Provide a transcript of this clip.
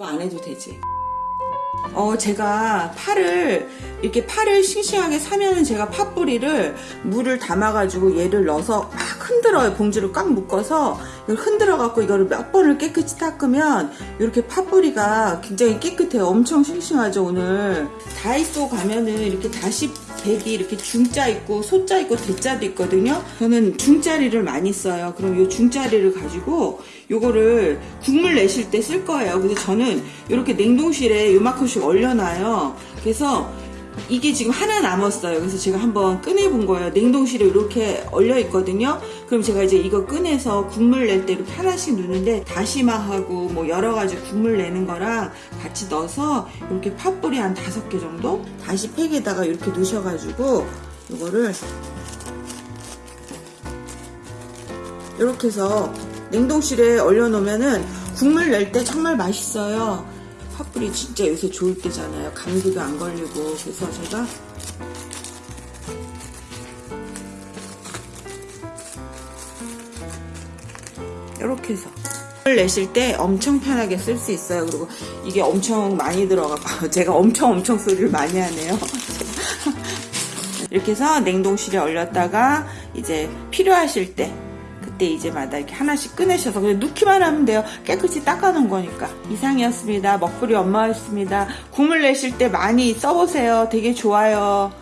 안 해도 되지. 어, 제가 파를, 이렇게 파를 싱싱하게 사면은 제가 팥뿌리를 물을 담아가지고 얘를 넣어서 막 흔들어요. 봉지를 꽉 묶어서 이걸 흔들어갖고 이거를 몇 번을 깨끗이 닦으면 이렇게 팥뿌리가 굉장히 깨끗해요. 엄청 싱싱하죠, 오늘. 다이소 가면은 이렇게 다시 백이 이렇게 중자 있고 소자 있고 대자도 있거든요. 저는 중자리를 많이 써요. 그럼 이 중자리를 가지고 요거를 국물 내실 때 쓸 거예요. 그래서 저는 이렇게 냉동실에 요만큼씩 얼려놔요. 그래서 이게 지금 하나 남았어요. 그래서 제가 한번 꺼내 본 거예요. 냉동실에 이렇게 얼려 있거든요. 그럼 제가 이제 이거 꺼내서 국물 낼 때 이렇게 하나씩 넣는데 다시마하고 뭐 여러 가지 국물 내는 거랑 같이 넣어서 이렇게 팥뿌리 한 다섯 개 정도 다시 팩에다가 이렇게 넣으셔가지고 이거를 이렇게 해서 냉동실에 얼려 놓으면은 국물 낼 때 정말 맛있어요. 팥뿌리 진짜 요새 좋을 때잖아요. 감기도 안 걸리고 그래서 제가 이렇게 해서 을 내실 때 엄청 편하게 쓸 수 있어요. 그리고 이게 엄청 많이 들어가고 제가 엄청 엄청 소리를 많이 하네요. 이렇게 해서 냉동실에 얼렸다가 이제 필요하실 때 그때 이제마다 이렇게 하나씩 꺼내셔서 그냥 넣기만 하면 돼요. 깨끗이 닦아놓은 거니까. 이상이었습니다. 먹부리 엄마였습니다. 국물 내실 때 많이 써보세요. 되게 좋아요.